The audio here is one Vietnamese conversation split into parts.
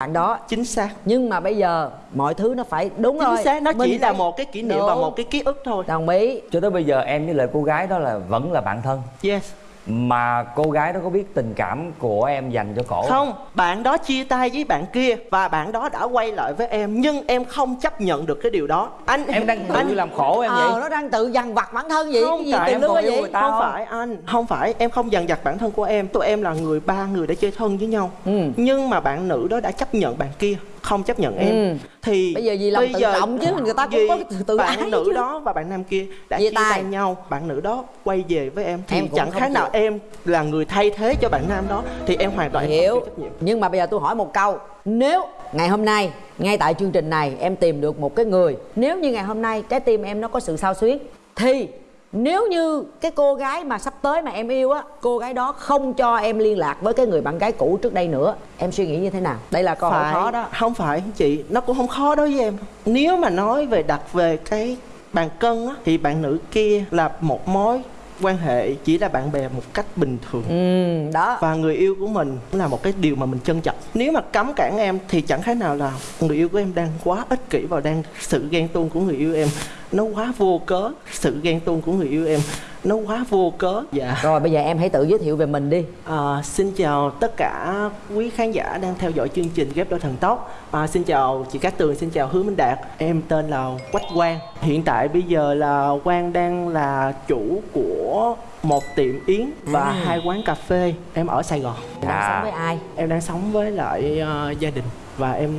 bạn đó chính xác. Nhưng mà bây giờ mọi thứ nó phải đúng chính rồi. xác nó Mình chỉ là một cái kỷ niệm và Đúng. một cái ký ức thôi. Đồng ý. Cho tới bây giờ em với lại cô gái đó là vẫn là bạn thân? Yes mà cô gái đó có biết tình cảm của em dành cho cổ không? Bạn đó chia tay với bạn kia và bạn đó đã quay lại với em nhưng em không chấp nhận được cái điều đó. Anh em đang tự anh làm khổ em ờ vậy nó đang tự dằn vặt bản thân vậy Không, cái gì tại em còn yêu gì? người ta. không không? phải anh. Không phải em không dằn vặt bản thân của em. Tụi em là người ba người đã chơi thân với nhau. Ừ. nhưng mà bạn nữ đó đã chấp nhận bạn kia không chấp nhận em Ừ. thì Bây giờ vì lòng tự trọng chứ, người ta cũng có tự- tự bạn ái nữ chứ. đó và bạn nam kia đã Chia tay. nhau bạn nữ đó quay về với em thì Em chẳng không khác nào chịu. em là người thay thế cho bạn nam đó thì em hoàn toàn không hiểu chịu trách nhiệm nhưng mà bây giờ tôi hỏi một câu nếu ngày hôm nay ngay tại chương trình này em tìm được một cái người nếu như ngày hôm nay trái tim em nó có sự sao xuyến thì nếu như cái cô gái mà sắp tới mà em yêu á cô gái đó không cho em liên lạc với cái người bạn gái cũ trước đây nữa em suy nghĩ như thế nào? Đây là câu hỏi phải. khó đó. Không phải chị? Nó cũng không khó đối với em. Nếu mà nói về đặt về cái bàn cân á thì bạn nữ kia là một mối quan hệ chỉ là bạn bè một cách bình thường. Ừ đó. Và người yêu của mình cũng là một cái điều mà mình trân trọng. Nếu mà cấm cản em thì chẳng khác nào là người yêu của em đang quá ích kỷ và đang sự ghen tuông của người yêu em. Nó quá vô cớ sự ghen tuông của người yêu em nó quá vô cớ. Dạ. Rồi bây giờ em hãy tự giới thiệu về mình đi. À, xin chào tất cả quý khán giả đang theo dõi chương trình ghép đôi thần tốc. À, Xin chào chị Cát Tường, xin chào Hứa Minh Đạt. Em tên là Quách Quang. Hiện tại bây giờ là Quang đang là chủ của một tiệm yến và Ừ. hai quán cà phê. Em ở Sài Gòn. Đang À. sống với ai? Em đang sống với lại ờ, gia đình và em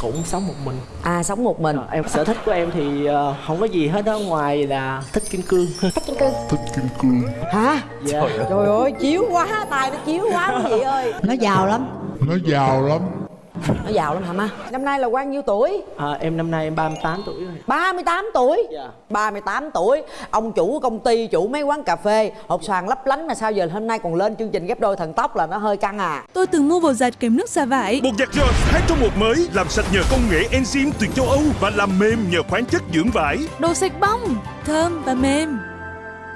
cũng sống một mình. À sống một mình. Ờ, em sở thích của em thì ờ, không có gì hết đó ngoài là thích kim cương. Hả? Dạ. trời ơi chiếu quá tài nó chiếu quá quý vị ơi. Nó giàu lắm. Nó giàu lắm nó giàu lắm hả má năm nay là bao nhiêu tuổi À, em năm nay em 38 tuổi rồi 38 tuổi Dạ. 38 tuổi Ông chủ công ty, chủ mấy quán cà phê Hộp xoàn lấp lánh mà sao giờ hôm nay còn lên chương trình ghép đôi thần tốc là nó hơi căng à Tôi từng mua bột giặt kèm nước xả vải. Bột giặt Jones 2 trong 1 mới làm sạch nhờ công nghệ enzyme từ châu Âu và làm mềm nhờ khoáng chất dưỡng vải. Đồ sạch bong, thơm và mềm.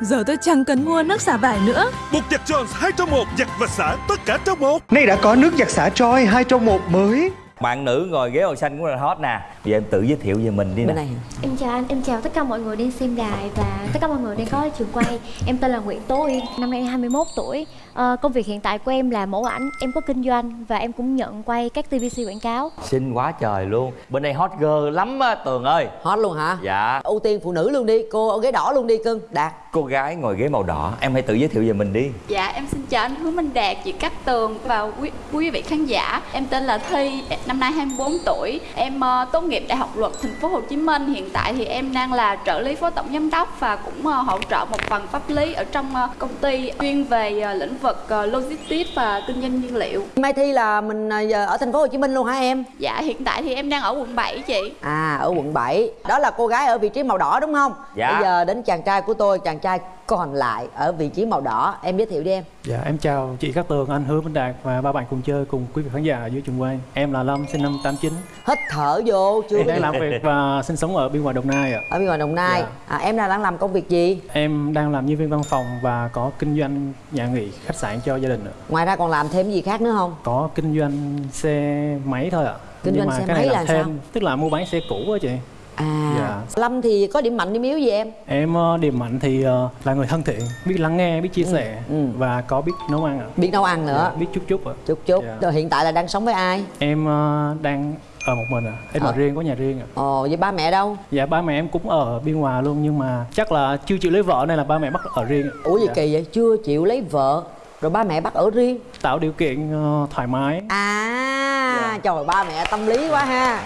Giờ tôi chẳng cần mua nước xả vải nữa. Bột giặt Jones 2 trong 1 giặt và xả tất cả trong một. Nay đã có nước giặt xả Troy 2 trong 1 mới bạn nữ ngồi ghế màu xanh cũng là hot nè bây giờ em tự giới thiệu về mình đi nè này? Em chào anh, em chào tất cả mọi người đang xem đài và tất cả mọi người đang có trường quay Em tên là Nguyễn Tố năm nay em 21 tuổi Ờ, Công việc hiện tại của em là mẫu ảnh, em có kinh doanh và em cũng nhận quay các TVC quảng cáo xinh quá trời luôn bên đây hot girl lắm á tường ơi Hot luôn hả? dạ Ưu tiên phụ nữ luôn đi, cô ở ghế đỏ luôn đi cưng Đạt cô gái ngồi ghế màu đỏ em hãy tự giới thiệu về mình đi Dạ em xin chào anh Hứa Minh Đạt, chị Cát Tường và quý, quý vị khán giả. Em tên là Thi, năm nay 24 tuổi. Em ờ, tốt nghiệp Đại học Luật Thành phố Hồ Chí Minh. Hiện tại thì em đang là trợ lý phó tổng giám đốc và cũng ờ, hỗ trợ một phần pháp lý ở trong ờ, công ty chuyên về ờ, lĩnh vực ờ, logistics và kinh doanh nhiên liệu. Mai Thi là mình à, giờ ở thành phố Hồ Chí Minh luôn hả em? Dạ hiện tại thì em đang ở quận 7 chị. À ở quận 7 Đó là cô gái ở vị trí màu đỏ đúng không? Dạ. Bây giờ đến chàng trai của tôi, chàng trai còn lại ở vị trí màu đỏ Em giới thiệu đi em Dạ em chào chị Cát Tường, anh Hứa Minh Đạt và ba bạn cùng chơi cùng quý vị khán giả ở dưới trường quay. Em là Lâm, sinh năm 89. Hít thở vô chưa Em đang làm việc và sinh sống ở biên hòa Đồng Nai ạ. Ở bên ngoài Đồng Nai Dạ. à, Em đang làm công việc gì? Em đang làm nhân viên văn phòng và có kinh doanh nhà nghỉ, khách sạn cho gia đình ạ. Ngoài ra còn làm thêm gì khác nữa không? Có kinh doanh xe máy thôi ạ. Kinh Nhưng doanh mà xe cái này máy là thêm, sao? tức là mua bán xe cũ á chị. À Dạ. Lâm thì có điểm mạnh điểm yếu gì em? Em ờ, điểm mạnh thì ờ, là người thân thiện, biết lắng nghe, biết chia sẻ ừ. và có biết nấu ăn ạ. Biết nấu ăn nữa Dạ, biết chút chút ạ. Chút chút Dạ. Rồi hiện tại là đang sống với ai? Em ờ, đang ở một mình ạ. Em Ờ. ở riêng, có nhà riêng ạ. Ồ với ba mẹ đâu? Dạ ba mẹ em cũng ở biên hòa luôn nhưng mà chắc là chưa chịu lấy vợ nên là ba mẹ bắt ở riêng. Ủa gì Dạ. kỳ vậy? Chưa chịu lấy vợ Rồi ba mẹ bắt ở riêng Tạo điều kiện ờ, thoải mái. À Dạ. trời ba mẹ tâm lý quá ha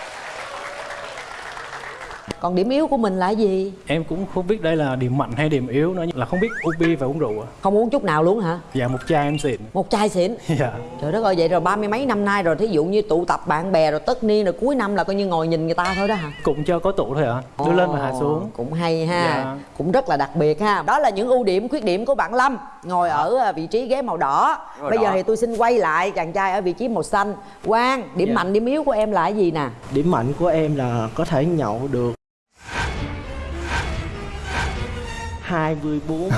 Còn điểm yếu của mình là gì? Em cũng không biết đây là điểm mạnh hay điểm yếu nữa là không biết uống bia và uống rượu. ạ. Không uống chút nào luôn hả? Dạ một chai em xịn. Một chai xịn Dạ. Trời đất ơi vậy rồi ba mươi mấy năm nay rồi Thí dụ như tụ tập bạn bè rồi tất niên rồi cuối năm là coi như ngồi nhìn người ta thôi đó hả? Cũng cho có tủ thôi ạ. Đưa lên và hạ xuống. Cũng hay ha Dạ. Cũng rất là đặc biệt ha Đó là những ưu điểm khuyết điểm của bạn Lâm Ngồi ở à, vị trí ghế màu đỏ Màu Bây giờ đỏ. thì tôi xin quay lại chàng trai ở vị trí màu xanh Quang, điểm Dạ. mạnh điểm yếu của em là cái gì nè? điểm mạnh của em là có thể nhậu được 24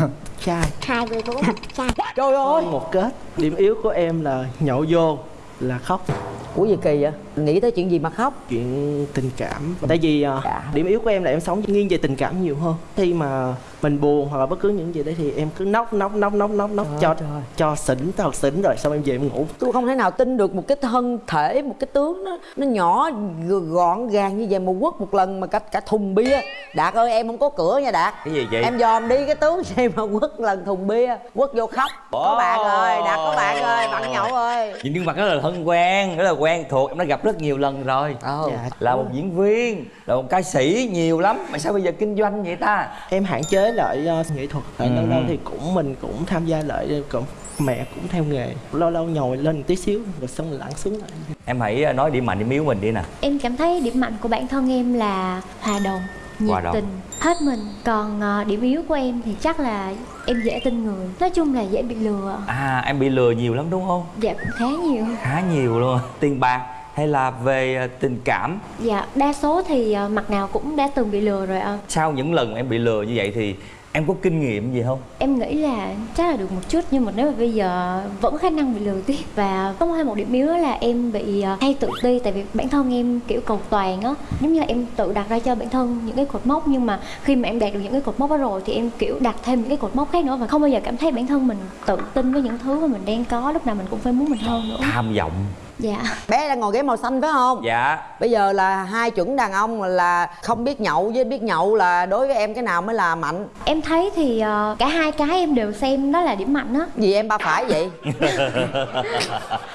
chai. Hai mươi bốn chai. Trời ơi! Một kết. Điểm yếu của em là nhậu vô là khóc. Ủa gì kỳ vậy? Nghĩ tới chuyện gì mà khóc? chuyện tình cảm. Tại vì à, Dạ. điểm yếu của em là em sống nghiêng về tình cảm nhiều hơn. Khi mà mình buồn hoặc là bất cứ những gì đấy thì em cứ nóc nóc nóc nóc nóc nóc cho trời. cho xỉn thật xỉn rồi xong em về em ngủ Tôi không thể nào tin được một cái thân thể, một cái tướng nó nó nhỏ gọn gàng như vậy mà quất một lần mà cả cả thùng bia. Đạt ơi em không có cửa nha Đạt. Cái gì vậy? Em dòm đi cái tướng gì mà quất lần thùng bia, quất vô khóc. Có Ồ. bạn rồi, Đạt có bạn rồi, bạn nhậu ơi. Nhìn gương mặt rất là thân quen rất là quen thuộc em đã gặp rất nhiều lần rồi Ồ. Dạ. là một diễn viên là một ca sĩ nhiều lắm mà sao bây giờ kinh doanh vậy ta em hạn chế lại ờ, nghệ thuật tại Ừ. lâu lâu thì cũng mình cũng tham gia lại cũng mẹ cũng theo nghề. Lâu lâu nhồi lên một tí xíu rồi xong rồi lặn xuống lại. Em hãy ờ, nói điểm mạnh điểm yếu mình đi nè. Em cảm thấy điểm mạnh của bản thân em là hòa đồng, nhiệt Hòa đồng. tình, hết mình. Còn ờ, điểm yếu của em thì chắc là em dễ tin người. Nói chung là dễ bị lừa. À em bị lừa nhiều lắm đúng không? Dạ cũng khá nhiều. Khá nhiều luôn. Tiền bạc hay là về ờ, tình cảm? Dạ đa số thì ờ, mặt nào cũng đã từng bị lừa rồi ạ. Sau những lần em bị lừa như vậy thì em có kinh nghiệm gì không? Em nghĩ là chắc là được một chút nhưng mà nếu mà bây giờ vẫn khả năng bị lừa tiếp Và có thêm một điểm yếu là em bị ờ, hay tự ti Tại vì bản thân em kiểu cầu toàn á. Giống như là em tự đặt ra cho bản thân những cái cột mốc Nhưng mà khi mà em đạt được những cái cột mốc đó rồi Thì em kiểu đặt thêm những cái cột mốc khác nữa Và không bao giờ cảm thấy bản thân mình tự tin với những thứ mà mình đang có Lúc nào mình cũng phải muốn mình hơn nữa. Tham vọng Dạ. Bé đang ngồi ghế màu xanh phải không? dạ. Bây giờ là hai chuẩn đàn ông là không biết nhậu với biết nhậu là đối với em cái nào mới là mạnh? Em thấy thì ờ, cả hai cái em đều xem đó là điểm mạnh á. Gì em ba phải vậy?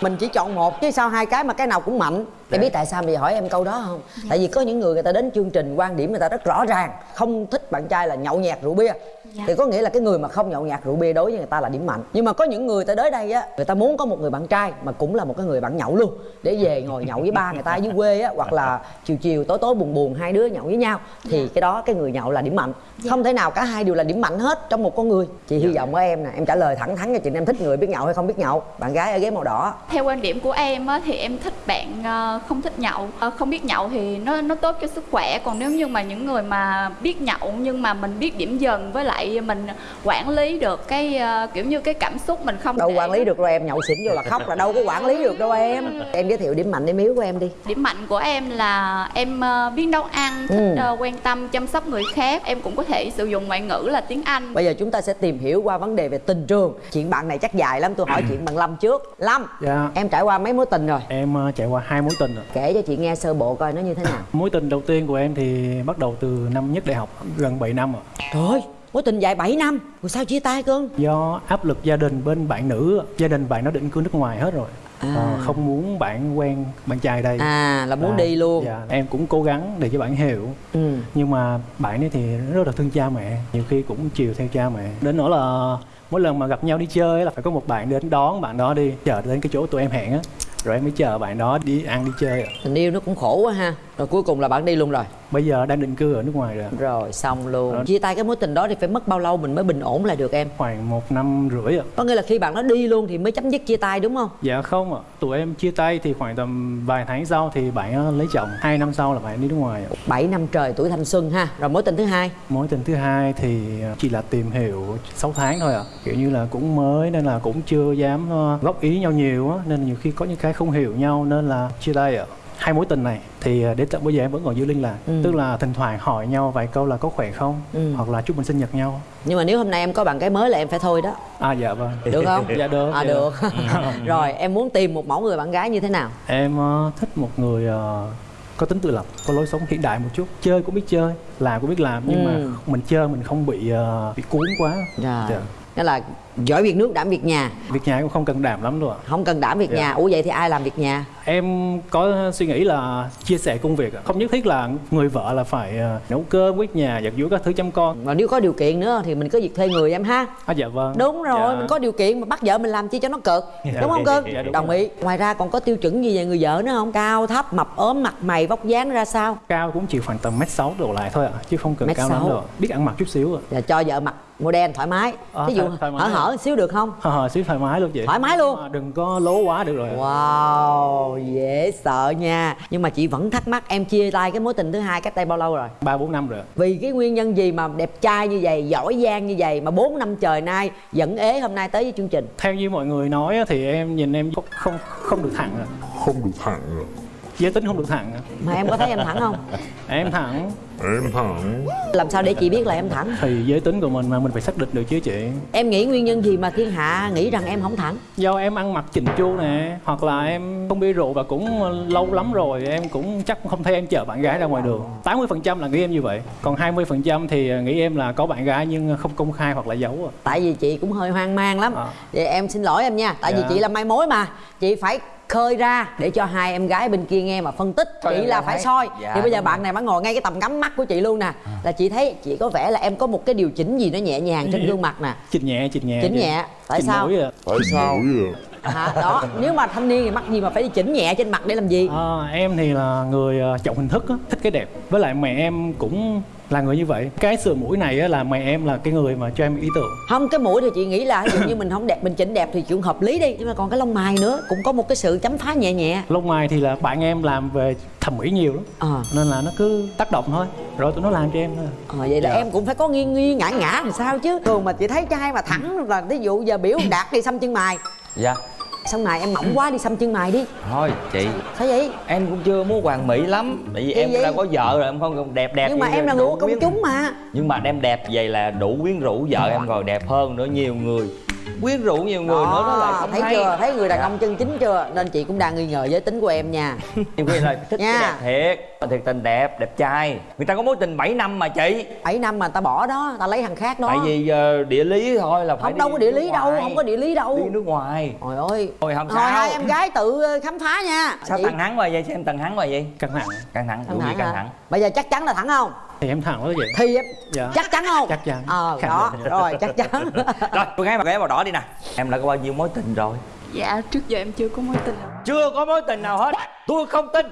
Mình chỉ chọn một chứ sao hai cái mà cái nào cũng mạnh? Em biết tại sao giờ hỏi em câu đó không? Tại vì có những người người ta đến chương trình quan điểm người ta rất rõ ràng Không thích bạn trai là nhậu nhẹt rượu bia Dạ. Thì có nghĩa là cái người mà không nhậu nhạt rượu bia đối với người ta là điểm mạnh. Nhưng mà có những người ta tới đây á Người ta muốn có một người bạn trai mà cũng là một cái người bạn nhậu luôn. Để về ngồi nhậu với ba người ta ở dưới quê á Hoặc là chiều chiều tối tối buồn buồn hai đứa nhậu với nhau Thì cái đó cái người nhậu là điểm mạnh. Không thể nào cả hai đều là điểm mạnh hết trong một con người. Chị hy vọng ở em nè Em trả lời thẳng thắn cho chị em thích người biết nhậu hay không biết nhậu. Bạn gái ở ghế màu đỏ. Theo quan điểm của em á, thì em thích bạn ờ, không thích nhậu. Ờ, không biết nhậu thì nó nó tốt cho sức khỏe. Còn nếu như mà những người mà biết nhậu nhưng mà mình biết điểm dần với lại mình quản lý được cái ờ, kiểu như cái cảm xúc mình không Đâu để quản lý được rồi em nhậu xỉn vô là khóc là đâu có quản lý được đâu em. Em giới thiệu điểm mạnh điểm yếu của em đi. Điểm mạnh của em là em ờ, biết nấu ăn thích Ừ. ờ, quan tâm chăm sóc người khác. Em cũng có thể sử dụng ngoại ngữ là tiếng anh. Bây giờ chúng ta sẽ tìm hiểu qua vấn đề về tình trường. Chuyện bạn này chắc dài lắm tôi hỏi chuyện bạn Lâm trước. Lâm Dạ. Em trải qua mấy mối tình rồi? Em ờ, trải qua hai mối tình rồi. Kể cho chị nghe sơ bộ coi nó như thế nào. Mối tình đầu tiên của em thì bắt đầu từ năm nhất đại học, gần 7 năm rồi. Trời ơi mối tình dài 7 năm Rồi sao chia tay cưng Do áp lực gia đình bên bạn nữ, gia đình bạn nó định cư nước ngoài hết rồi. À. Ờ, không muốn bạn quen bạn trai đây. À là muốn À, đi luôn Dạ, em cũng cố gắng để cho bạn hiểu. ừ. Nhưng mà bạn ấy thì rất là thương cha mẹ, nhiều khi cũng chiều theo cha mẹ. Đến nỗi là mỗi lần mà gặp nhau đi chơi ấy là phải có một bạn đến đón bạn đó đi, chờ đến cái chỗ tụi em hẹn á. Rồi em mới chờ bạn đó đi ăn đi chơi. Tình yêu nó cũng khổ quá ha Rồi cuối cùng là bạn đi luôn rồi. Bây giờ đang định cư ở nước ngoài rồi. Rồi xong luôn. Rồi. Chia tay cái mối tình đó thì phải mất bao lâu mình mới bình ổn lại được em? Khoảng một năm rưỡi ạ. Có nghĩa là khi bạn nó đi luôn thì mới chấm dứt chia tay đúng không? Dạ không ạ, tụi em chia tay thì khoảng tầm vài tháng sau thì bạn lấy chồng. Hai năm sau là bạn đi nước ngoài ạ. 7 năm trời tuổi thanh xuân ha. Rồi mối tình thứ hai? Mối tình thứ hai thì ờ, chỉ là tìm hiểu 6 tháng thôi ạ. Kiểu như là cũng mới nên là cũng chưa dám ờ, góp ý nhau nhiều á. Nên nhiều khi có những cái không hiểu nhau nên là chia tay ạ Hai mối tình này thì ờ, đến tận bây giờ em vẫn còn giữ liên lạc Ừ. Tức là thỉnh thoảng hỏi nhau vài câu là có khỏe không Ừ. Hoặc là chúc mừng sinh nhật nhau Nhưng mà nếu hôm nay em có bạn cái mới là em phải thôi đó À dạ vâng Được không? Dạ được À dạ được Rồi em muốn tìm một mẫu người bạn gái như thế nào Em ờ, thích một người ờ, có tính tự lập, có lối sống hiện đại một chút Chơi cũng biết chơi, làm cũng biết làm Nhưng Ừ. mà mình chơi mình không bị ờ, bị cuốn quá Rồi Dạ. Đó là giỏi việc nước đảm việc nhà Việc nhà cũng không cần đảm lắm ạ Không cần đảm việc Dạ. nhà Ủa vậy thì ai làm việc nhà Em có suy nghĩ là chia sẻ công việc. Không nhất thiết là người vợ là phải ờ, nấu cơm, quét nhà, giặt giũ các thứ chăm con Và nếu có điều kiện nữa thì mình có việc thuê người em ha À dạ vâng Đúng rồi, Dạ. mình có điều kiện mà bắt vợ mình làm chi cho nó cực Dạ. Đúng không cưng? Dạ, đúng Đồng rồi. ý Ngoài ra còn có tiêu chuẩn gì về người vợ nữa không? Cao, thấp, mập, ốm, mặt mày, vóc dáng ra sao? Cao cũng chỉ khoảng tầm mét sáu đổ lại thôi ạ Chứ không cần Mét cao lắm sáu. đâu. Biết ăn mặc chút xíu ạ Và cho vợ mặc model thoải mái Ờ, Ví dụ hở rồi. Hở xíu được không? Hờ hờ xíu thoải mái luôn chị. Thoải mái luôn. À, đừng có lố quá được rồi wow dễ sợ nha. Nhưng mà chị vẫn thắc mắc em chia tay cái mối tình thứ hai cách đây bao lâu rồi? Ba bốn năm rồi vì cái nguyên nhân gì mà đẹp trai như vậy giỏi giang như vậy mà 4 năm trời nay vẫn ế hôm nay tới với chương trình? Theo như mọi người nói á, thì em nhìn em không không, không được thẳng à. Không được thẳng giới tính không được thẳng à. mà em có thấy em thẳng không? Em thẳng Em thẳng làm sao để chị biết là em thẳng? Thì giới tính của mình mà mình phải xác định được chứ chị. Em nghĩ nguyên nhân gì mà thiên hạ nghĩ rằng em không thẳng? Do em ăn mặc chỉnh chu nè hoặc là em không bia rượu và cũng lâu lắm rồi em cũng chắc không thấy em chở bạn gái ra ngoài đường. 80% là nghĩ em như vậy còn 20% thì nghĩ em là có bạn gái nhưng không công khai hoặc là giấu à. tại vì chị cũng hơi hoang mang lắm. À. vậy em xin lỗi em nha tại vì Dạ. chị là mai mối mà. Chị phải khơi ra để cho hai em gái bên kia nghe mà phân tích. Thôi chị là phải thấy- soi. Dạ, thì bây giờ bạn rồi. này mới ngồi ngay cái tầm ngắm mắt của chị luôn nè. Là chị thấy chị có vẻ là em có một cái điều chỉnh gì nó nhẹ nhàng trên gương mặt nè. Chỉnh nhẹ chỉnh nhẹ chỉnh nhẹ. Tại chỉnh sao? mũi à. Tại sao hả đó nếu mà thanh niên thì mắc gì mà phải đi chỉnh nhẹ trên mặt để làm gì? À, em thì là người trọng hình thức á, thích cái đẹp. Với lại mẹ em cũng là người như vậy. Cái sườn mũi này á, là mẹ em là cái người mà cho em ý tưởng. Không cái mũi thì chị nghĩ là ví dụ như mình không đẹp mình chỉnh đẹp thì chuyện hợp lý đi. Nhưng mà còn cái lông mày nữa cũng có một cái sự chấm phá nhẹ nhẹ. Lông mày thì là bạn em làm về thẩm mỹ nhiều lắm. Ờ. Nên là nó cứ tác động thôi. Rồi tụi nó làm cho em thôi. Ờ, vậy là Dạ. em cũng phải có nghiêng nghiêng ngã ngã làm sao chứ. Thường mà chị thấy trai mà thẳng là ví dụ giờ biểu đạt đi xăm chân mày. Dạ xong mày em mỏng quá đi xăm chân mày đi. Thôi chị. Sao vậy? Em cũng chưa muốn hoàn mỹ lắm. Tại vì em vậy? đã có vợ rồi em không đẹp đẹp nhưng mà em là người của công chúng mà. Nhưng mà em đẹp vậy là đủ quyến rũ vợ em rồi đẹp hơn nữa nhiều người quyến rũ nhiều người nữa nó lại không thấy hay. chưa? Thấy người đàn Dạ. ông chân chính chưa? Nên chị cũng đang nghi ngờ giới tính của em nha. Nhiều khi là thích Nha. cái đẹp thiệt. Thiệt tình đẹp đẹp trai. Người ta có mối tình 7 năm mà chị. 7 năm mà ta bỏ đó ta lấy thằng khác đó. Tại vì ờ, địa lý thôi là phải không đâu có địa lý đâu ngoài. không có địa lý đâu. Đi nước ngoài. Trời ơi. Thôi không Thôi sao. hai em gái tự ờ, khám phá nha. Sao Chị- thằng hắn vậy? Xem thằng hắn hoài vậy? Căng thẳng. Căng thẳng. Gì thẳng căng thẳng. Bây giờ chắc chắn là thẳng không thì em thẳng đó vậy. Thì em Dạ. chắc chắn không? Chắc chắn. ờ Khẳng đó rồi chắc chắn. Rồi cô gái mặc ghé màu đỏ đi nè. Em đã có bao nhiêu mối tình rồi? Dạ trước giờ em chưa có mối tình. Nào chưa có mối tình nào hết. Tôi không tin.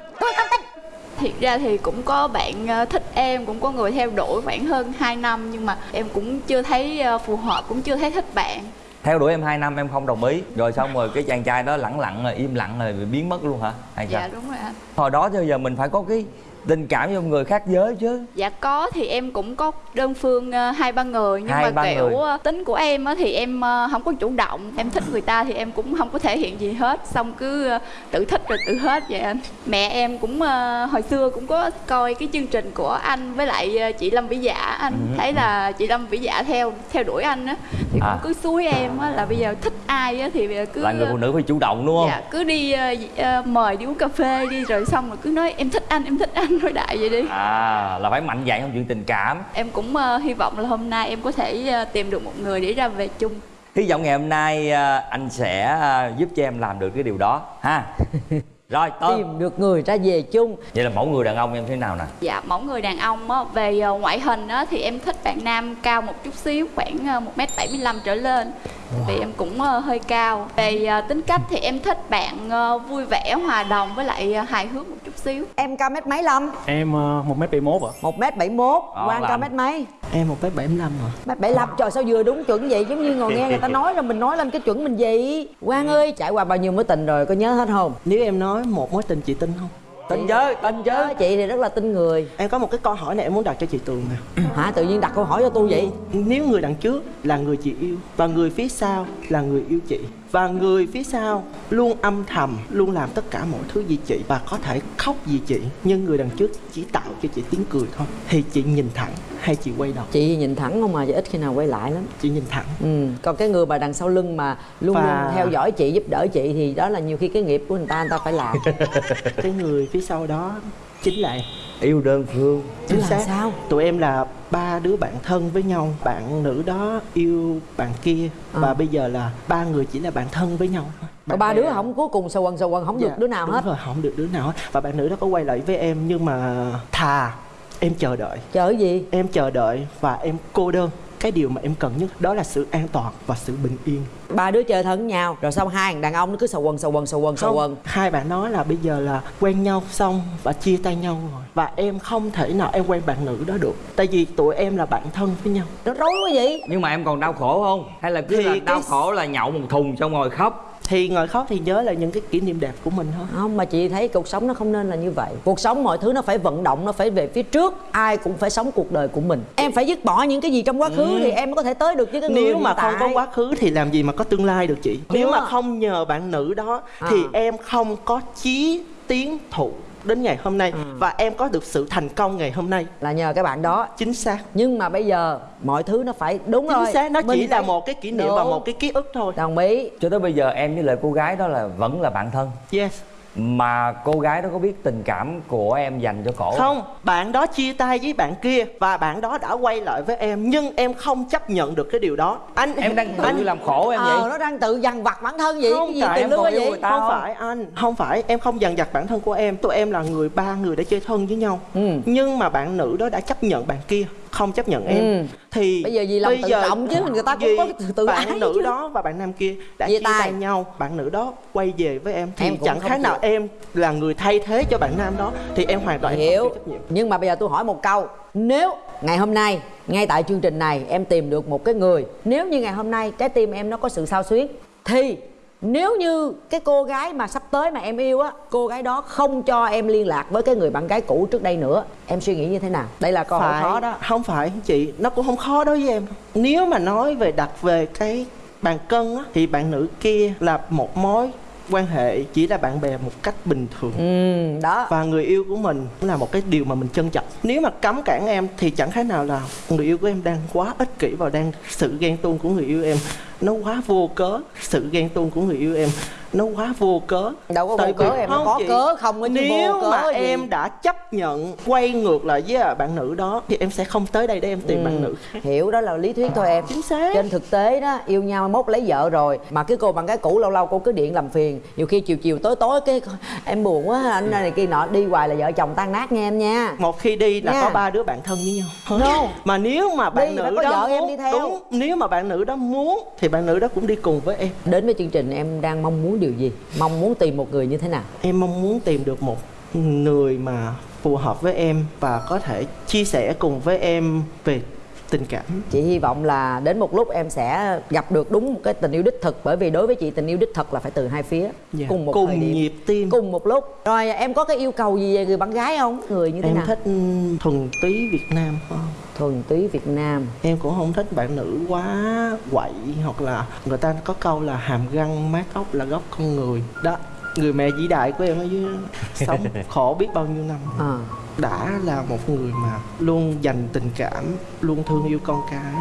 Thiệt ra thì cũng có bạn ờ, thích em, cũng có người theo đuổi khoảng hơn 2 năm Nhưng mà em cũng chưa thấy ờ, phù hợp, cũng chưa thấy thích bạn. Theo đuổi em 2 năm em không đồng ý. Rồi xong rồi cái chàng trai đó lẳng lặng rồi im lặng rồi biến mất luôn hả? Hay sao? Dạ đúng rồi anh. Hồi đó giờ mình phải có cái tình cảm với một người khác giới chứ. Dạ có thì em cũng có đơn phương ờ, hai ba người. Nhưng Hai, mà kiểu người. ờ, tính của em thì em ờ, không có chủ động. Em thích người ta thì em cũng không có thể hiện gì hết. Xong cứ ờ, tự thích rồi tự hết vậy anh. Mẹ em cũng ờ, hồi xưa cũng có coi cái chương trình của anh với lại ờ, chị Lâm Vĩ Dạ anh. Ừ. thấy là chị Lâm Vĩ Dạ theo theo đuổi anh á. Thì À. cũng cứ xúi em á là bây giờ thích ai á thì cứ là người phụ nữ phải chủ động đúng không? Dạ, cứ đi ờ, ờ, mời đi uống cà phê đi. Rồi xong rồi cứ nói em thích anh, em thích anh nói đại vậy đi. à là phải mạnh dạn trong chuyện tình cảm. Em cũng ờ, hy vọng là hôm nay em có thể ờ, tìm được một người để ra về chung. hy vọng ngày hôm nay à, anh sẽ à, giúp cho em làm được cái điều đó ha. Rồi tôm tìm được người ra về chung. Vậy là mẫu người đàn ông em thế nào nè? Dạ, mẫu người đàn ông á, về ngoại hình á, thì em thích bạn nam cao một chút xíu, khoảng ờ, 1m75 trở lên Vì em cũng ờ, hơi cao. Về ờ, tính cách thì em thích bạn ờ, vui vẻ, hòa đồng với lại hài hước một chút xíu. Em cao mét mấy lâm? Em một mét bảy mốt ạ. Một mét bảy mốt quan cao mét mấy? Em một mét bảy mươi lăm rồi mét bảy lăm trời sao vừa đúng chuẩn vậy? Giống như ngồi nghe người ta nói rồi mình nói lên cái chuẩn mình vậy. Quang ơi trải qua bao nhiêu mối tình rồi có nhớ hết không? Nếu em nói một mối tình chị tin không tin chứ tin chứ chị thì rất là tin người. Em có một cái câu hỏi này em muốn đặt cho chị tường nè. Hả? Tự nhiên đặt câu hỏi cho tôi vậy? Nếu người đằng trước là người chị yêu và người phía sau là người yêu chị và người phía sau luôn âm thầm luôn làm tất cả mọi thứ vì chị và có thể khóc vì chị nhưng người đằng trước chỉ tạo cho chị tiếng cười thôi thì chị nhìn thẳng hay chị quay đầu? Chị nhìn thẳng không mà chị ít khi nào quay lại lắm. Chị nhìn thẳng. Ừ. còn cái người mà đằng sau lưng mà luôn Và- luôn theo dõi chị giúp đỡ chị thì đó là nhiều khi cái nghiệp của người ta người ta phải làm. Cái người phía sau đó chính là em. Yêu đơn phương. Chính xác. sao? tụi em là ba đứa bạn thân với nhau. Bạn nữ đó yêu bạn kia. Và À. bây giờ là ba người chỉ là bạn thân với nhau Bạn ba đứa không? Cuối cùng sầu quần sầu quần không được Dạ, đứa nào đúng hết? rồi không được đứa nào hết. Và bạn nữ đó có quay lại với em nhưng mà thà em chờ đợi. Chờ cái gì? Em chờ đợi và em cô đơn. Cái điều mà em cần nhất đó là sự an toàn và sự bình yên. Ba đứa chơi thân nhau rồi xong hai thằng đàn ông nó cứ sầu quần sầu quần sầu quần sầu quần. hai bạn nói là bây giờ là quen nhau xong và chia tay nhau rồi. Và em không thể nào em quen bạn nữ đó được. Tại vì tụi em là bạn thân với nhau. Nó rối quá vậy. Nhưng mà em còn đau khổ không? Hay là cứ Thì là cái- đau khổ là nhậu một thùng xong rồi khóc thì ngồi khóc thì nhớ là những cái kỷ niệm đẹp của mình thôi. Không mà chị thấy cuộc sống nó không nên là như vậy. Cuộc sống mọi thứ nó phải vận động nó phải về phía trước. Ai cũng phải sống cuộc đời của mình. Em phải dứt bỏ những cái gì trong quá khứ thì em mới có thể tới được với cái người Ừ. nếu mà hiện không có quá khứ thì làm gì mà có tương lai được chị? Nếu mà không nhờ bạn nữ đó À. thì em không có chí tiến thủ đến ngày hôm nay Ừ. và em có được sự thành công ngày hôm nay. Là nhờ cái bạn đó. Chính xác. Nhưng mà bây giờ mọi thứ nó phải đúng chính rồi. xác nó chỉ là một cái kỷ niệm và Đúng. một cái ký ức thôi. Đồng ý. Cho tới bây giờ em với lại cô gái đó là vẫn là bạn thân? Yes mà cô gái đó có biết tình cảm của em dành cho cổ không? Bạn đó chia tay với bạn kia và bạn đó đã quay lại với em nhưng em không chấp nhận được cái điều đó. Anh em đang tự anh làm khổ em ờ vậy nó đang tự dằn vặt bản thân vậy không cái gì tại tiền em yêu vậy? không không? phải anh không phải. Em không dằn vặt bản thân của em. Tụi em là người ba người đã chơi thân với nhau. Ừ. nhưng mà bạn nữ đó đã chấp nhận bạn kia không chấp nhận em Ừ. thì Bây giờ vì lòng tự trọng chứ, người ta cũng có tự bạn ái nữ chứ. đó và bạn nam kia đã Chia tay. nhau bạn nữ đó quay về với em thì Em chẳng khác nào em là người thay thế cho bạn nam đó thì em hoàn toàn hiểu không trách nhiệm nhưng mà bây giờ tôi hỏi một câu nếu ngày hôm nay ngay tại chương trình này em tìm được một cái người nếu như ngày hôm nay trái tim em nó có sự sao xuyến thì nếu như cái cô gái mà sắp tới mà em yêu á cô gái đó không cho em liên lạc với cái người bạn gái cũ trước đây nữa em suy nghĩ như thế nào? Đây là câu hỏi khó đó. Không phải chị nó cũng không khó đối với em. Nếu mà nói về đặt về cái bàn cân á thì bạn nữ kia là một mối quan hệ chỉ là bạn bè một cách bình thường. Ừ đó. Và người yêu của mình cũng là một cái điều mà mình trân trọng. Nếu mà cấm cản em thì chẳng khác nào là người yêu của em đang quá ích kỷ và đang sự ghen tuông của người yêu em nó quá vô cớ sự ghen tuông của người yêu em nó quá vô cớ đâu có vô Tại cớ vì- em nó có chị, cớ không chứ nếu vô cớ mà gì. em đã chấp nhận quay ngược lại với bạn nữ đó thì em sẽ không tới đây để em tìm Ừ. bạn nữ hiểu đó là lý thuyết thôi em chính xác trên thực tế đó yêu nhau mốt lấy vợ rồi mà cái cô bạn gái cũ lâu lâu cô cứ điện làm phiền nhiều khi chiều chiều tối tối cái em buồn quá anh này kia nọ đi hoài là vợ chồng tan nát nghe em nha một khi đi là Nha. có ba đứa bạn thân với nhau No. mà nếu mà bạn Đi nữ có đó vợ em muốn đi theo. đúng nếu mà bạn nữ đó muốn thì bạn nữ đó cũng đi cùng với em. Đến với chương trình em đang mong muốn điều gì? Mong muốn tìm một người như thế nào? Em mong muốn tìm được một người mà phù hợp với em và có thể chia sẻ cùng với em về tình cảm. Chị hy vọng là đến một lúc em sẽ gặp được đúng một cái tình yêu đích thực bởi vì đối với chị tình yêu đích thực là phải từ hai phía Dạ. cùng một cùng điểm nhịp tim. cùng một lúc. Rồi em có cái yêu cầu gì về người bạn gái không? Người như thế em nào? thích ừ, thuần túy việt nam hơn thuần túy việt nam. Em cũng không thích bạn nữ quá quậy hoặc là người ta có câu là hàm răng mát ốc là gốc con người. Đó người mẹ vĩ đại của em ở dưới sống khổ biết bao nhiêu năm. À đã là một người mà luôn dành tình cảm, luôn thương yêu con cái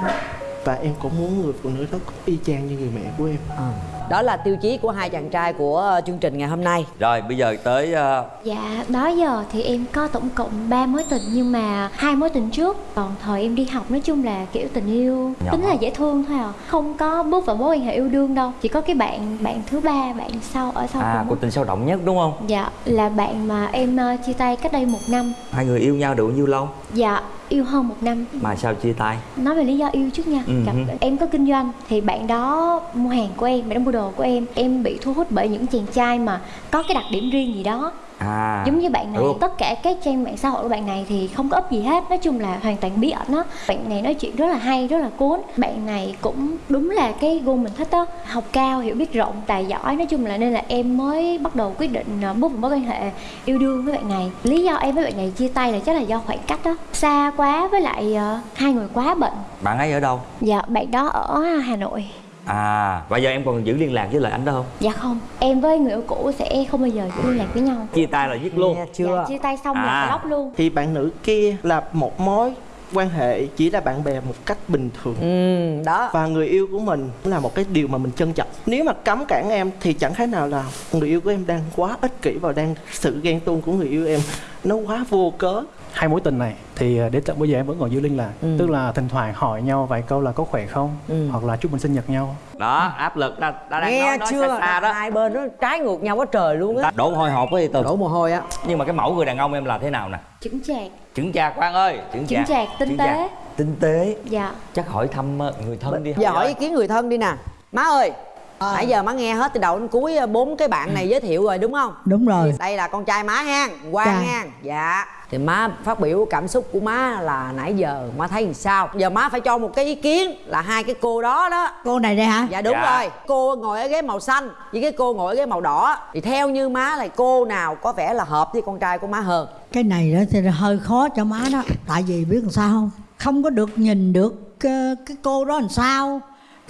và em cũng muốn người phụ nữ đó cũng y chang như người mẹ của em À. Đó là tiêu chí của hai chàng trai của ờ, chương trình ngày hôm nay. rồi bây giờ tới ờ, Dạ, đó giờ thì em có tổng cộng 3 mối tình nhưng mà hai mối tình trước còn thời em đi học nói chung là kiểu tình yêu Nhỏ. tính là dễ thương thôi à, không có bước vào mối quan hệ yêu đương đâu, chỉ có cái bạn bạn thứ ba bạn sau ở sau à cuộc tình sâu động nhất đúng không Dạ, là bạn mà em ờ, chia tay cách đây một năm. hai người yêu nhau được bao nhiêu lâu Dạ, yêu hơn một năm. mà sao chia tay Nói về lý do yêu trước nha. Ừ Gặp hứ. em có kinh doanh thì bạn đó mua hàng của em, bạn đó mua đồ của em. Em bị thu hút bởi những chàng trai mà có cái đặc điểm riêng gì đó. À. Giống như bạn này đúng. tất cả các trang mạng xã hội của bạn này thì không có up gì hết nói chung là hoàn toàn bí ẩn á. Bạn này nói chuyện rất là hay rất là cuốn. Bạn này cũng đúng là cái gu mình thích á học cao hiểu biết rộng tài giỏi nói chung là nên là em mới bắt đầu quyết định ờ, bước vào mối quan hệ yêu đương với bạn này. Lý do em với bạn này chia tay là chắc là do khoảng cách đó xa quá với lại ờ, hai người quá bận. Bạn ấy ở đâu? Dạ bạn đó ở hà nội à và giờ em còn giữ liên lạc với lại anh đó không? Dạ không em với người yêu cũ sẽ không bao giờ giữ liên lạc với nhau. Chia tay là dứt luôn. Nghe chưa? dạ, chia tay xong À. là block luôn. Thì bạn nữ kia là một mối quan hệ chỉ là bạn bè một cách bình thường. Ừ, đó. và người yêu của mình cũng là một cái điều mà mình trân trọng. Nếu mà cấm cản em thì chẳng khác nào là người yêu của em đang quá ích kỷ và đang sự ghen tuông của người yêu em nó quá vô cớ hai mối tình này thì à, đến tận bây giờ em vẫn còn giữ liên lạc. Ừ. tức là thỉnh thoảng hỏi nhau vài câu là có khỏe không Ừ. hoặc là chúc mừng sinh nhật nhau. Đó áp lực ta, ta đang Nghe nói nói chưa? xa xa đó. Hai bên nó trái ngược nhau quá trời luôn á. đổ hồi hộp với từ Đổ mồ hôi á. nhưng mà cái mẫu người đàn ông em là thế nào nè? Chững chạc. Chững chạc Quang ơi chững chững chạc. tinh tế chạc. tinh tế. Dạ. Chắc hỏi thăm ờ, người thân đi giờ hỏi ý kiến người thân đi nè. Má ơi nãy giờ má nghe hết từ đầu đến cuối ờ, bốn cái bạn này giới thiệu rồi đúng không? Đúng rồi. Đây là con trai má ha quang Dạ. ha dạ thì má phát biểu cảm xúc của má là nãy giờ má thấy làm sao? Giờ má phải cho một cái ý kiến là hai cái cô đó đó. Cô này đây hả? Dạ đúng Dạ. rồi. Cô ngồi ở ghế màu xanh với cái cô ngồi ở ghế màu đỏ. Thì theo như má là cô nào có vẻ là hợp với con trai của má hơn? Cái này đó thì hơi khó cho má đó. Tại vì biết làm sao không? Không có được nhìn được ờ, cái cô đó làm sao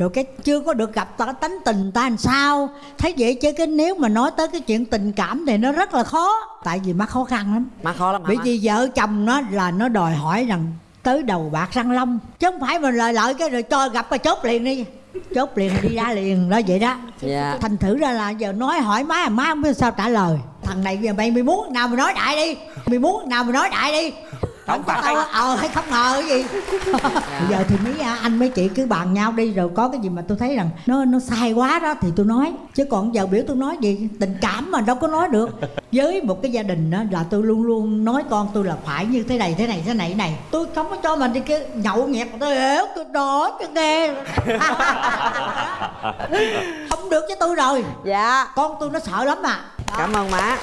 rồi cái chưa có được gặp ta tánh tình ta làm sao? Thấy vậy chứ cái nếu mà nói tới cái chuyện tình cảm thì nó rất là khó. Tại vì má khó khăn lắm. Má khó lắm bởi vì vợ chồng nó là nó đòi hỏi rằng tới đầu bạc răng long. Chứ không phải mình lời lợi cái rồi cho gặp cái chốt liền đi. Chốt liền đi ra liền đó vậy đó. Dạ. thành thử ra là giờ nói hỏi má má không biết sao trả lời. Thằng này giờ mày mày muốn nào mày nói đại đi. Mày muốn nào mày nói đại đi Không có phải. tao ờ hay không ngờ cái gì. Bây giờ thì mấy à, anh mấy chị cứ bàn nhau đi rồi có cái gì mà tôi thấy rằng nó nó sai quá đó thì tôi nói. Chứ còn giờ biểu tôi nói gì tình cảm mà đâu có nói được. Với một cái gia đình đó là tôi luôn luôn nói con tôi là phải như thế này thế này thế này thế này. Tôi không có cho mình đi cái nhậu nhẹt mà tôi hiểu tôi đó tôi nghe không được với tôi rồi. Dạ. Con tôi nó sợ lắm mà cảm ơn má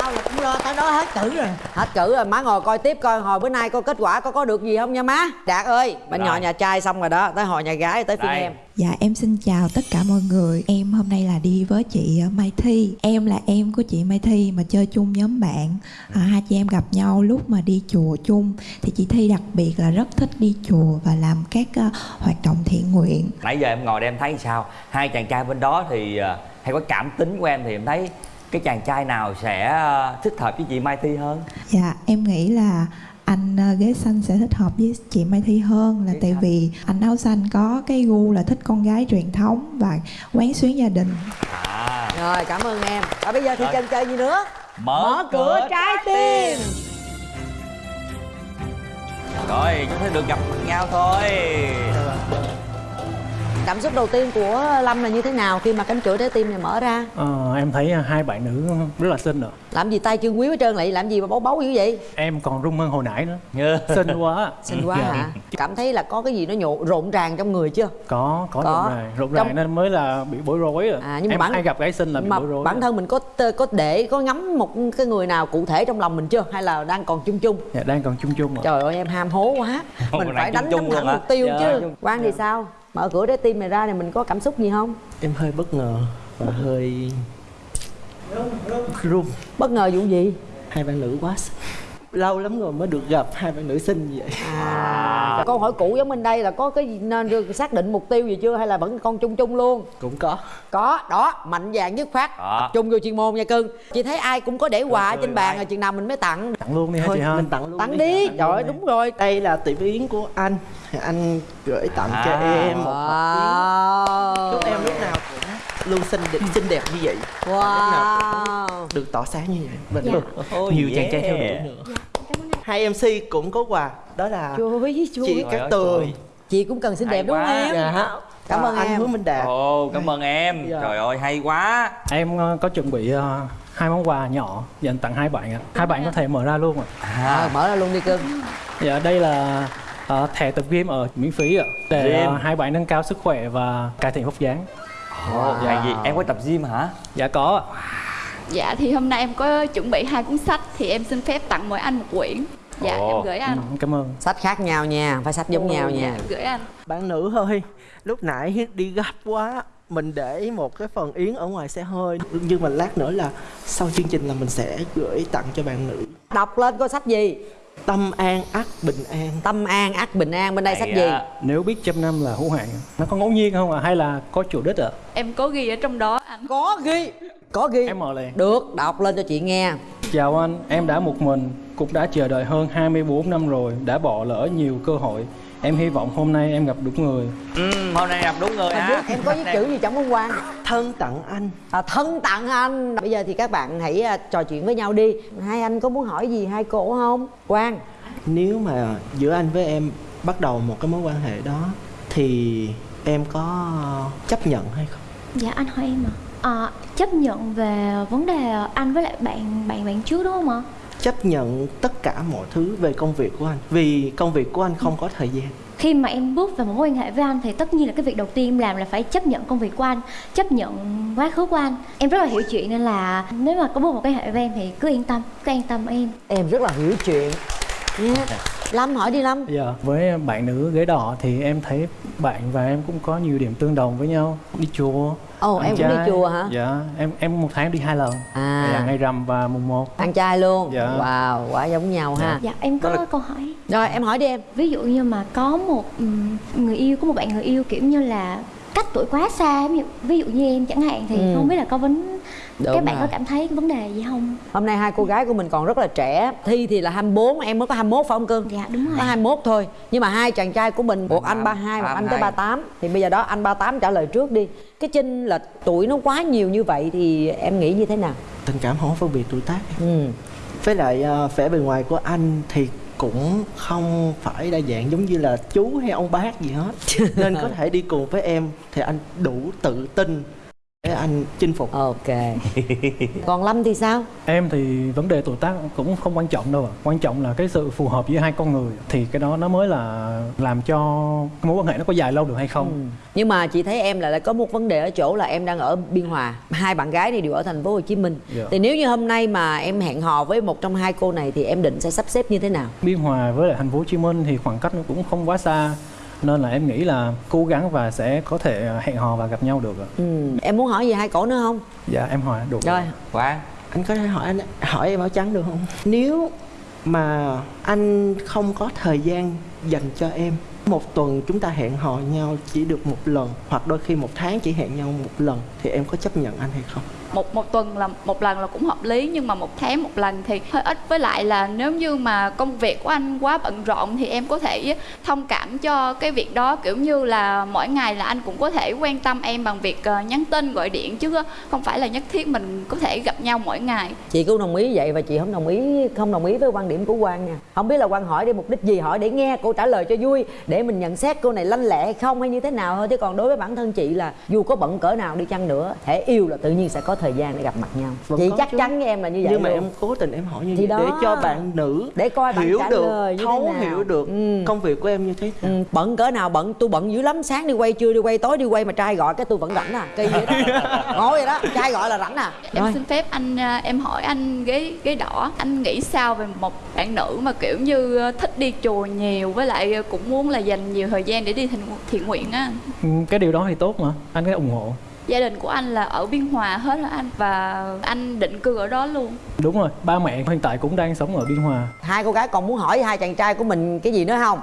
tao là cũng lo tới đó hết cử rồi. Hết cử rồi má ngồi coi tiếp coi hồi bữa nay coi kết quả có có được gì không nha má? Đạt ơi bên nhỏ nhà trai xong rồi đó tới hồi nhà gái tới phiên em. Dạ em xin chào tất cả mọi người. Em hôm nay là đi với chị ờ, Mai Thi. Em là em của chị Mai Thi mà chơi chung nhóm bạn. À, Hai chị em gặp nhau lúc mà đi chùa chung. Thì chị Thi đặc biệt là rất thích đi chùa Và làm các ờ, hoạt động thiện nguyện. Nãy giờ em ngồi đây em thấy sao? Hai chàng trai bên đó thì ờ, hay có cảm tính của em thì em thấy cái chàng trai nào sẽ ờ, thích hợp với chị Mai Thi hơn? Dạ em nghĩ là anh ờ, ghế xanh sẽ thích hợp với chị Mai Thi hơn là tại vì anh áo xanh có cái gu là thích con gái truyền thống và quán xuyến gia đình. À. Rồi cảm ơn em. Và bây giờ thì chân chơi gì nữa? Mở, cửa trái tim. rồi chúng ta được gặp mặt nhau thôi cảm xúc đầu tiên của lâm là như thế nào khi mà cánh cửa trái tim này mở ra? Ờ, em thấy hai bạn nữ rất là xinh rồi làm gì tay chân quý hết trơn lại làm gì mà bấu bấu dữ vậy? Em còn rung hơn hồi nãy nữa. Như. xinh quá. Xinh quá Dạ. hả? Cảm thấy là có cái gì nó nhộn rộn ràng trong người chưa? Có có, Có. rộn ràng rộn Trong- ràng nên mới là bị bối rối rồi À, nhưng mà em bản- hay gặp gái xinh là bị mà bối rối bản thân mình có có để có ngắm một cái người nào cụ thể trong lòng mình chưa? Hay là đang còn chung chung? Dạ, đang còn chung chung rồi trời ơi em ham hố quá. Mình phải đánh chung chung thẳng mục tiêu Dạ. chứ. quan thì sao mở cửa trái tim này ra thì mình có cảm xúc gì không? Em hơi bất ngờ và hơi run. Bất ngờ vụ gì? Hai bạn nữ quá lâu lắm rồi mới được gặp hai bạn nữ xinh như vậy. À câu hỏi cũ giống bên đây là có cái nên được xác định mục tiêu gì chưa hay là vẫn con chung chung luôn? Cũng có. Có đó mạnh dạn dứt khoát. Tập trung vô chuyên môn nha cưng. Chị thấy ai cũng có để quà trên bàn rồi chừng nào mình mới tặng. Tặng luôn đi hả chị ha? mình tặng luôn tặng đi. Tặng trời ơi đi. đúng rồi. Đây là tiệm yến của anh anh gửi tặng cho À. em một wow. Chúc em lúc nào cũng luôn xinh đẹp xinh đẹp như vậy. Wow. Được tỏ sáng như vậy. Dạ. và Oh, nhiều yeah. chàng trai theo đuổi nữa. Hai mc cũng có quà. Đó là chuối chị chuối Trời cát tường. chị cũng cần xinh Hay đẹp đúng không em? Dạ. Cảm Và ơn anh em. hứa minh đạt. Ồ cảm ơn em. Dạ. trời ơi hay quá. Em ờ, có chuẩn bị ờ, hai món quà nhỏ dành tặng hai bạn ạ. Hai bạn có thể mở ra luôn ạ. À, à, mở ra luôn đi cưng. Dạ đây là ờ, thẻ tập gym ở miễn phí ạ để Gym. hai bạn nâng cao sức khỏe và cải thiện vóc dáng ồ Dạ. gì em có tập gym hả dạ có ạ Dạ thì hôm nay em có chuẩn bị hai cuốn sách thì em xin phép tặng mỗi anh một quyển. Dạ Ồ. em gửi anh. Ừ, cảm ơn sách khác nhau nha phải sách giống nhau nha Em gửi anh. bạn nữ ơi lúc nãy đi gấp quá mình để một cái phần yến ở ngoài xe hơi nhưng mà lát nữa là sau chương trình là mình sẽ gửi tặng cho bạn nữ đọc lên có sách gì tâm an ắt bình an. Tâm an ác bình an bên đây Hay sách gì? Nếu biết trăm năm là hữu hạn nó có ngẫu nhiên không ạ? Hay là có chủ đích ạ? Em có ghi ở trong đó anh. có ghi có ghi. Em mở liền. Được đọc lên cho chị nghe. Chào anh, em đã một mình, cũng đã chờ đợi hơn 24 năm rồi, đã bỏ lỡ nhiều cơ hội. Em hy vọng hôm nay em gặp đúng người. ừ, hôm nay gặp đúng người ha. em có viết chữ gì trong hôm qua thân tặng anh. À, thân tặng anh. Bây giờ thì các bạn hãy à, trò chuyện với nhau đi. Hai anh có muốn hỏi gì hai cô không? Quang. Nếu mà giữa anh với em bắt đầu một cái mối quan hệ đó thì em có chấp nhận hay không? Dạ anh hỏi em à. à chấp nhận về vấn đề anh với lại bạn bạn bạn trước đúng không ạ? Chấp nhận tất cả mọi thứ về công việc của anh vì công việc của anh không có thời gian khi mà em bước vào một mối quan hệ với anh thì tất nhiên là cái việc đầu tiên em làm là phải chấp nhận công việc của anh chấp nhận quá khứ của anh em rất là hiểu chuyện nên là nếu mà có bước một cái hệ với em thì cứ yên tâm cứ yên tâm em em rất là hiểu chuyện yeah. lâm hỏi đi lâm Dạ, với bạn nữ ghế đỏ thì em thấy bạn và em cũng có nhiều điểm tương đồng với nhau. Đi chùa. Ồ, ăn em cũng đi chùa hả? Dạ, em em một tháng đi hai lần. À. Là ngày rằm và mùng 1. ăn chay luôn Dạ. wow quá giống nhau ha dạ em có là- câu hỏi rồi em hỏi đi em ví dụ như mà có một ừm, người yêu có một bạn người yêu kiểu như là cách tuổi quá xa ví dụ, ví dụ như em chẳng hạn thì Ừ. không biết là có vấn Đúng các bạn rồi. có cảm thấy vấn đề gì không? Hôm nay hai cô gái của mình còn rất là trẻ. Thi thì là 24, em mới có 21 phải không Cưng? Dạ đúng rồi. Có 21 thôi. Nhưng mà hai chàng trai của mình, một anh 32, một anh tới 38 Thì bây giờ đó anh 38 trả lời trước đi. Cái chênh là tuổi nó quá nhiều như vậy thì em nghĩ như thế nào? tình cảm không phân biệt tuổi tác. Ừ. với lại ờ, vẻ bề ngoài của anh thì cũng không phải đa dạng giống như là chú hay ông bác gì hết. Nên có thể đi cùng với em thì anh đủ tự tin để anh chinh phục ok còn lâm thì sao Em thì vấn đề tuổi tác cũng không quan trọng đâu ạ. Quan trọng là cái sự phù hợp giữa hai con người thì cái đó nó mới là làm cho cái mối quan hệ nó có dài lâu được hay không. Ừ. Nhưng mà chị thấy em là lại có một vấn đề ở chỗ là em đang ở Biên Hòa Hai bạn gái này đều ở thành phố Hồ Chí Minh Dạ. Thì nếu như hôm nay mà em hẹn hò với một trong hai cô này Thì em định sẽ sắp xếp như thế nào? Biên Hòa với lại thành phố Hồ Chí Minh thì khoảng cách nó cũng không quá xa nên là em nghĩ là cố gắng và sẽ có thể hẹn hò và gặp nhau được ạ. Ừ. Em muốn hỏi gì hai cổ nữa không? Dạ em hỏi được. Rồi Quán anh có thể hỏi anh hỏi em áo trắng được không nếu mà anh không có thời gian dành cho em một tuần chúng ta hẹn hò nhau chỉ được một lần hoặc đôi khi một tháng chỉ hẹn nhau một lần thì em có chấp nhận anh hay không? Một một tuần là một lần là cũng hợp lý nhưng mà một tháng một lần thì hơi ít. Với lại là nếu như mà công việc của anh quá bận rộn thì em có thể thông cảm cho cái việc đó. Kiểu như là mỗi ngày là anh cũng có thể quan tâm em bằng việc ờ, nhắn tin gọi điện chứ không phải là nhất thiết mình có thể gặp nhau mỗi ngày. Chị cũng đồng ý vậy và chị không đồng ý không đồng ý với quan điểm của Quang nha. Không biết là Quang hỏi để mục đích gì hỏi để nghe cô trả lời cho vui để mình nhận xét cô này lanh lẹ hay không hay như thế nào thôi. Chứ còn đối với bản thân chị là dù có bận cỡ nào đi chăng nữa thể yêu là tự nhiên sẽ có thời gian để gặp mặt nhau. Vẫn chị chắc chứ. chắn với em là như vậy nhưng mà em cố tình em hỏi như Thì vậy để cho bạn nữ để coi bạn hiểu trả được lời như thế thấu nào. hiểu được Ừ. công việc của em như thế nào. Ừ, bận cỡ nào bận tôi bận dữ lắm. Sáng đi quay trưa đi quay tối đi quay mà trai gọi cái tôi vẫn rảnh à. Kỳ vậy đó. Ngồi vậy đó trai gọi là rảnh à. Em Rồi. xin phép anh à, em hỏi anh ghế ghế đỏ. Anh nghĩ sao về một bạn nữ mà kiểu như ờ, thích đi chùa nhiều với lại cũng muốn là dành nhiều thời gian để đi thiện, thiện nguyện á Ừ, Cái điều đó thì tốt mà, anh cái ủng hộ. gia đình của anh là ở biên hòa hết hả anh và anh định cư ở đó luôn Đúng rồi, ba mẹ hiện tại cũng đang sống ở Biên Hòa. hai cô gái còn muốn hỏi hai chàng trai của mình cái gì nữa không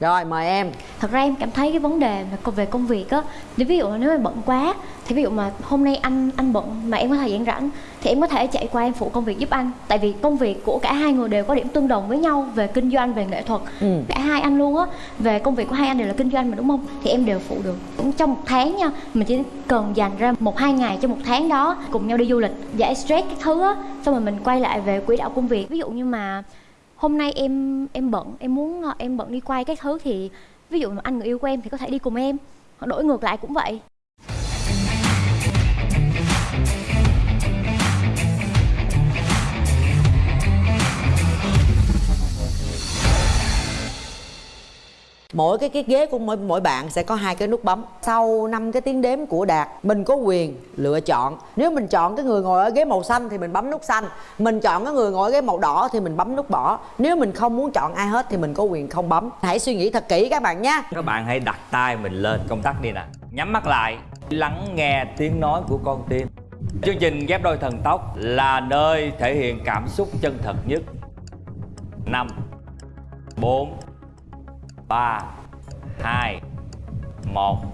rồi mời em. Thật ra em cảm thấy cái vấn đề mà về công việc á ví dụ là nếu em bận quá thì ví dụ mà hôm nay anh anh bận mà em có thời gian rảnh thì em có thể chạy qua em phụ công việc giúp anh. Tại vì công việc của cả hai người đều có điểm tương đồng với nhau về kinh doanh về nghệ thuật. Ừ. cả hai anh luôn á về công việc của hai anh đều là kinh doanh mà đúng không? Thì em đều phụ được. Cũng trong một tháng nha mình chỉ cần dành ra một hai ngày cho một tháng đó cùng nhau đi du lịch giải stress các thứ á xong rồi mình quay lại về quỹ đạo công việc. Ví dụ như mà hôm nay em em bận, em muốn ờ, em bận đi quay các thứ thì ví dụ mà anh người yêu của em thì có thể đi cùng em. Hoặc đổi ngược lại cũng vậy. Mỗi cái cái ghế của mỗi mỗi bạn sẽ có hai cái nút bấm. Sau năm cái tiếng đếm của đạt, mình có quyền lựa chọn. Nếu mình chọn cái người ngồi ở ghế màu xanh thì mình bấm nút xanh. Mình chọn cái người ngồi ở ghế màu đỏ thì mình bấm nút bỏ. Nếu mình không muốn chọn ai hết thì mình có quyền không bấm. Hãy suy nghĩ thật kỹ các bạn nhé. Các bạn hãy đặt tay mình lên công tắc đi nè. Nhắm mắt lại, Lắng nghe tiếng nói của con tim. Chương trình ghép đôi thần tốc là nơi thể hiện cảm xúc chân thật nhất. 5 4 3 2 1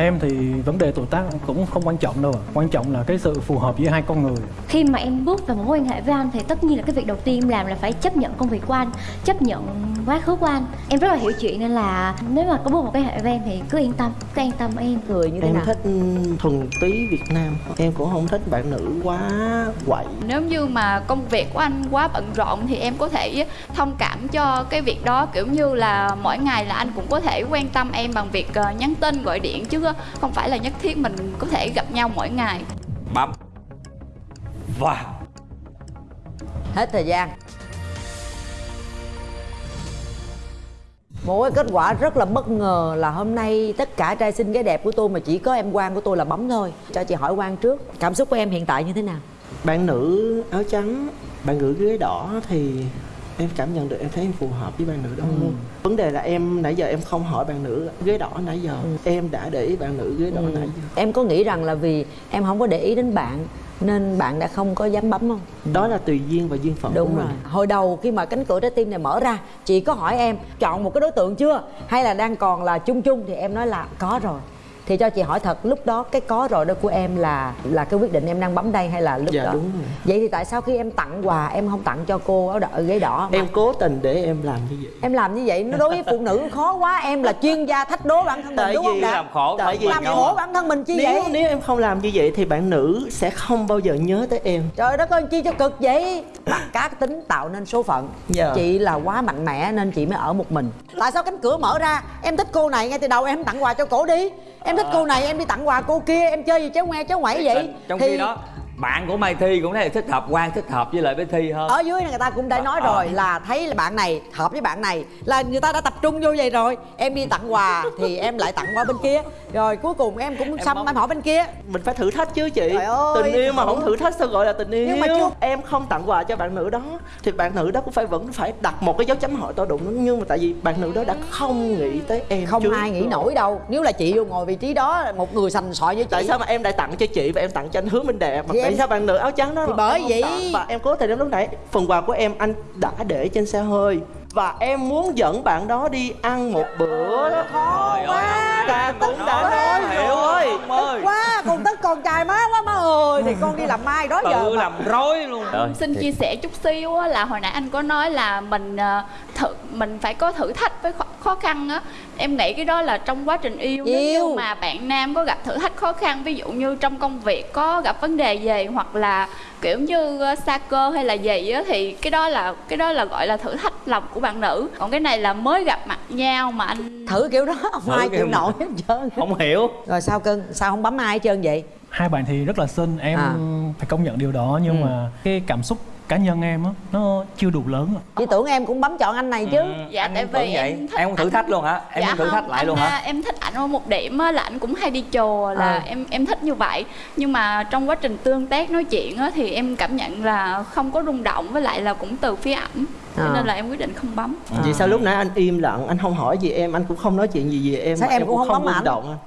Em thì vấn đề tuổi tác cũng không quan trọng đâu ạ. Quan trọng là cái sự phù hợp giữa hai con người. khi mà em bước vào một mối quan hệ với anh thì tất nhiên là cái việc đầu tiên em làm là phải chấp nhận công việc của anh chấp nhận quá khứ của anh. Em rất là hiểu chuyện nên là nếu mà có bước một cái hệ với em thì cứ yên tâm cứ yên tâm em. Người như thế em nào? thích ừ, thuần túy việt nam. Em cũng không thích bạn nữ quá quậy. Nếu như mà công việc của anh quá bận rộn thì em có thể thông cảm cho cái việc đó. Kiểu như là mỗi ngày là anh cũng có thể quan tâm em bằng việc ờ, nhắn tin gọi điện chứ không phải là nhất thiết mình có thể gặp nhau mỗi ngày. Bấm và. Hết thời gian. Một cái kết quả rất là bất ngờ là hôm nay tất cả trai xinh gái đẹp của tôi mà chỉ có em Quang của tôi là bấm thôi. Cho chị hỏi Quang trước cảm xúc của em hiện tại như thế nào? Bạn nữ áo trắng bạn nữ ghế đỏ thì em cảm nhận được em thấy em phù hợp với bạn nữ đó luôn. Vấn đề là em nãy giờ em không hỏi bạn nữ ghế đỏ nãy giờ. Em đã để ý bạn nữ ghế đỏ nãy giờ. Em có nghĩ rằng là vì em không có để ý đến bạn nên bạn đã không có dám bấm không? Đó là tùy duyên và duyên phận đúng của rồi. Mình hồi đầu khi mà cánh cửa trái tim này mở ra chị có hỏi em chọn một cái đối tượng chưa? Hay là đang còn là chung chung? Thì em nói là có rồi thì cho chị hỏi thật lúc đó cái có rồi đó của em là là cái quyết định em đang bấm đây hay là lúc Dạ, đó? đúng rồi. vậy thì tại sao khi em tặng quà em không tặng cho cô áo đỏ ghế đỏ mà? Em cố tình để em làm như vậy. Em làm như vậy nó đối với phụ nữ khó quá em là chuyên gia thách đố bản thân mình Tại đúng không làm khổ Tại vì làm khổ bản thân mình chi nếu vậy? nếu em không làm như vậy thì bạn nữ sẽ không bao giờ nhớ tới em. Trời đất ơi chi cho cực vậy? Mặt cá tính tạo nên số phận. Dạ. chị là quá mạnh mẽ nên chị mới ở một mình. Tại sao cánh cửa mở ra? Em thích cô này ngay từ đầu em tặng quà cho cổ đi. Em thích cô này em đi tặng quà cô kia em chơi gì chéo ngoe chéo ngoảy vậy? trong thì khi đó bạn của Mai Thi cũng thấy là thích hợp Quang thích hợp với lại với Thi hơn. Ở dưới này người ta cũng đã nói Ờ. rồi là thấy là bạn này hợp với bạn này là người ta đã tập trung vô vậy rồi. Em đi tặng quà thì em lại tặng qua bên kia. Rồi cuối cùng em cũng xăm em hỏi bên kia. Mình phải thử thách chứ chị. Ơi, tình yêu mà không thử thách sao gọi là tình yêu Nhưng mà chưa- em không tặng quà cho bạn nữ đó thì bạn nữ đó cũng phải vẫn phải đặt một cái dấu chấm hỏi to đụng. Đó. nhưng mà tại vì bạn nữ đó đã không nghĩ tới em không trước ai nghĩ rồi. nổi đâu. Nếu là chị vô ngồi vị trí đó một người sành sỏi với chị tại sao mà em lại tặng cho chị và em tặng cho anh hứa minh đẹp? Mà Tại sao bạn nữ áo trắng đó? Thì bởi vậy- và em cố tình em lúc nãy. Phần quà của em anh đã để trên xe hơi. Và em muốn dẫn bạn đó đi ăn một bữa đó. Trời ơi, ta cũng đã nói hiểu rồi ơi. Quá con tức con trai má quá má ơi. Thì con đi làm mai đó giờ tự mà. làm rối luôn. Ơi, xin chia sẻ chút xíu á, là hồi nãy anh có nói là mình ờ, thử mình phải có thử thách với khó, khó khăn á em nghĩ cái đó là trong quá trình yêu, nếu Yêu. như mà bạn nam có gặp thử thách khó khăn ví dụ như trong công việc có gặp vấn đề gì hoặc là kiểu như ờ, xa cơ hay là gì á thì cái đó là cái đó là gọi là thử thách lòng của bạn nữ còn cái này là mới gặp mặt nhau mà anh thử kiểu đó không Thử ai kiểu chịu nổi hết trơn không hiểu rồi sao cưng sao không bấm ai hết trơn vậy hai bạn thì rất là xinh em À. phải công nhận điều đó nhưng Ừ. mà cái cảm xúc cá nhân em á nó chưa đủ lớn ạ. chị tưởng em cũng bấm chọn anh này chứ Ừ, Dạ, anh tại cũng vì vậy. em thích em cũng thử thách luôn hả em dạ cũng thử không, thách lại anh, luôn hả à, em thích ảnh ở một điểm á, là ảnh cũng hay đi chùa là À. em em thích như vậy nhưng mà trong quá trình tương tác nói chuyện á, thì em cảm nhận là không có rung động với lại là cũng từ phía ảnh cho À. nên là em quyết định không bấm Vậy sao lúc nãy anh im lặng, anh không hỏi gì em, anh cũng không nói chuyện gì về em Sao em cũng không bấm rung động anh.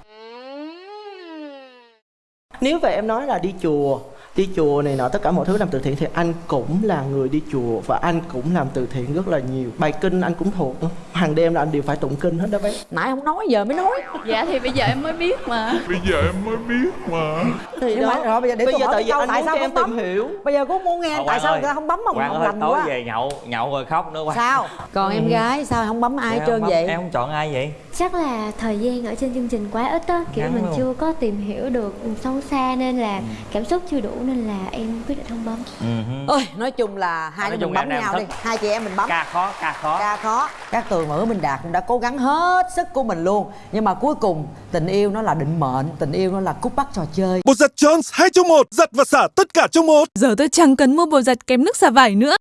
Nếu về em nói là đi chùa đi chùa này nọ tất cả mọi thứ làm từ thiện thì anh cũng là người đi chùa và anh cũng làm từ thiện rất là nhiều. Bài kinh anh cũng thuộc. Hàng đêm là anh đều phải tụng kinh hết đó bé. Nãy không nói giờ mới nói. Dạ thì bây giờ em mới biết mà. Bây giờ em mới biết mà. Thì đó mà rồi bây giờ để bây tôi giờ tại câu anh tại sao em tìm hiểu. Bây giờ cũng muốn nghe tại sao ơi, người ta không bấm mà Quang lành tối quá về nhậu nhậu rồi khóc nữa Quang. Sao? Còn em gái sao không bấm ai hết trơn vậy? Em không chọn ai vậy? Chắc là thời gian ở trên chương trình quá ít á. Kiểu Ngắn mình chưa có tìm hiểu được sâu xa nên là cảm xúc chưa đủ nên là em quyết định không bấm. Ơi nói chung là hai đứa mình bấm nhau đi. Hai chị em mình bấm. Ca khó ca khó. Ca khó. Các tường và hứa minh đạt cũng đã cố gắng hết sức của mình luôn. Nhưng mà cuối cùng tình yêu nó là định mệnh tình yêu nó là cút bắt trò chơi. Bột giặt Jones 2 trong 1 Giặt và xả tất cả trong một. Giờ tôi chẳng cần mua bột giặt kém nước xả vải nữa